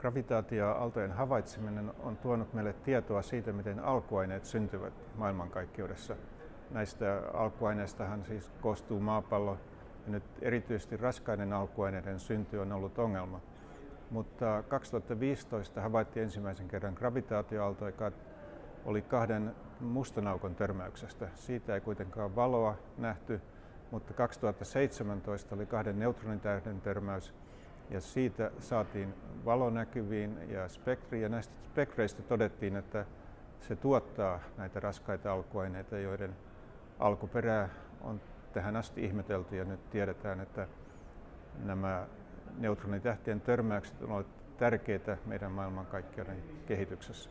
Gravitaatio-aaltojen havaitseminen on tuonut meille tietoa siitä, miten alkuaineet syntyvät maailmankaikkeudessa. Näistä alkuaineistahan siis koostuu maapallo ja nyt erityisesti raskaiden alkuaineiden synty on ollut ongelma. Mutta 2015 havaittiin ensimmäisen kerran gravitaatioaalto, joka oli kahden mustan aukon törmäyksestä. Siitä ei kuitenkaan valoa nähty, mutta 2017 oli kahden neutronitähden törmäys ja siitä saatiin valo näkyviin ja spektri ja näistä spektreistä todettiin, että se tuottaa näitä raskaita alkuaineita, joiden alkuperää on tähän asti ihmetelty ja nyt tiedetään, että nämä neutronitähtien törmäykset ovat tärkeitä meidän maailmankaikkeuden kehityksessä.